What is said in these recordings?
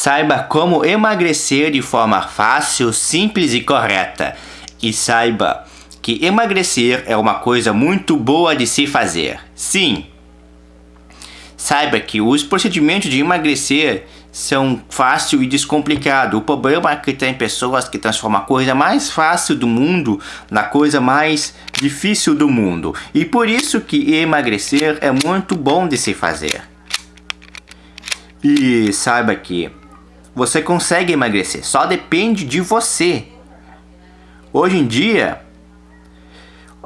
Saiba como emagrecer de forma fácil, simples e correta. E saiba que emagrecer é uma coisa muito boa de se fazer. Sim. Saiba que os procedimentos de emagrecer são fácil e descomplicado. O problema é que tem pessoas que transformam a coisa mais fácil do mundo na coisa mais difícil do mundo. E por isso que emagrecer é muito bom de se fazer. E saiba que você consegue emagrecer, só depende de você. Hoje em dia,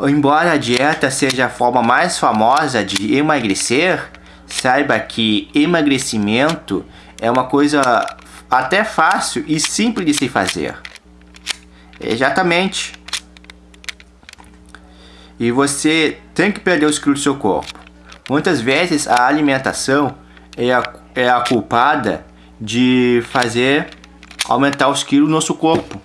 embora a dieta seja a forma mais famosa de emagrecer, saiba que emagrecimento é uma coisa até fácil e simples de se fazer. Exatamente. E você tem que perder os quilos do seu corpo. Muitas vezes a alimentação é a é a culpada de fazer aumentar os quilos no nosso corpo.